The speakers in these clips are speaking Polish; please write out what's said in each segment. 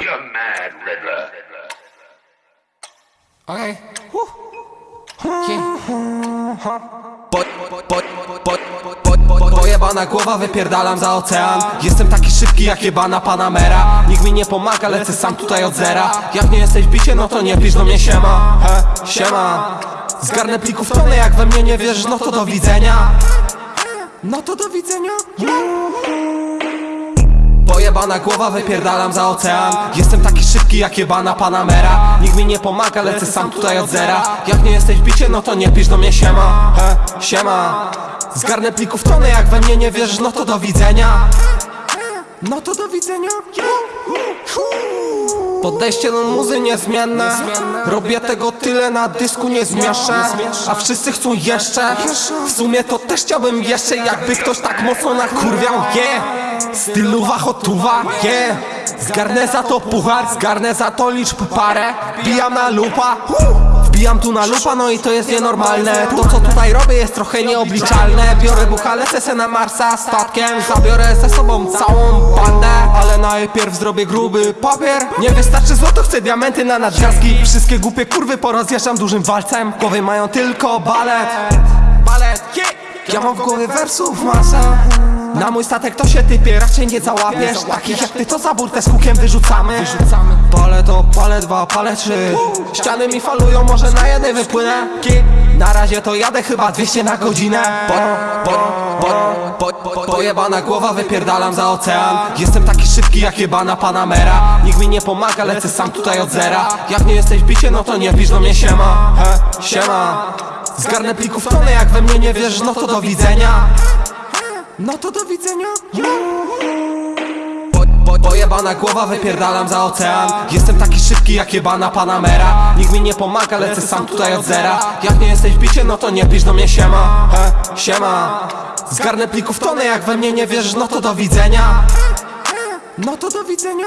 You're mad, Riddler. Okej. Okay. Po, pojebana głowa, wypierdalam za ocean Jestem taki szybki jak jebana Panamera Nikt mi nie pomaga, lecę sam tutaj od zera Jak nie jesteś w bicie, no to nie pisz do mnie siema He, siema Zgarnę plików tonę, jak we mnie nie wierzysz, no to do widzenia No to do widzenia Pojebana głowa, wypierdalam za ocean. Jestem taki szybki jak jebana Panamera. Nikt mi nie pomaga, lecę sam tutaj od zera. Jak nie jesteś w bicie, no to nie pisz do mnie siema. He, siema. Zgarnę plików tonę, jak we mnie nie wierzysz, no to do widzenia No to do widzenia. Podejście do muzy niezmienne. Robię tego tyle na dysku nie zmieszczę A wszyscy chcą jeszcze. W sumie to też chciałbym jeszcze Jakby ktoś tak mocno nakurwiał Yeah Styluwa hotuwa Yeah Zgarnę za to puchar Zgarnę za to liczb parę. Wbijam na lupa Wbijam tu na lupa, no i to jest nienormalne. To co tutaj robię jest trochę nieobliczalne. Biorę bucha, lecę na Marsa statkiem Zabiorę ze sobą całą bandę. Ale najpierw zrobię gruby papier. Nie wystarczy złoto, chcę diamenty na nadgwiazdki. Wszystkie głupie kurwy porozjeżdżam dużym walcem. W głowie mają tylko balet. Balet. Ja mam w głowie wersów masę na mój statek to się typie, raczej nie załapiesz. Takich jak ty to za burtę z hukiem wyrzucamy? Palę to, palę dwa, palę trzy. Ściany mi falują, może na jednej wypłynę. Na razie to jadę chyba 200 na godzinę. Po, po, po, po, Pojebana głowa, wypierdalam za ocean. Jestem taki szybki jak jebana Panamera. Nikt mi nie pomaga, lecę sam tutaj od zera. Jak nie jesteś w bicie, no to nie pisz do mnie siema. He, siema. Zgarnę plików tonę, jak we mnie nie wierzysz, no to do widzenia no to do widzenia. Po, po, Pojebana głowa, wypierdalam za ocean. Jestem taki szybki jak jebana Panamera Nikt mi nie pomaga, lecę sam tutaj od zera. Jak nie jesteś w bicie, no to nie pisz do mnie siema. He, siema. Zgarnę plików tonę, jak we mnie nie wierzysz, no to do widzenia. No to do widzenia.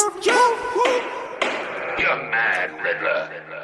You're mad, Riddler.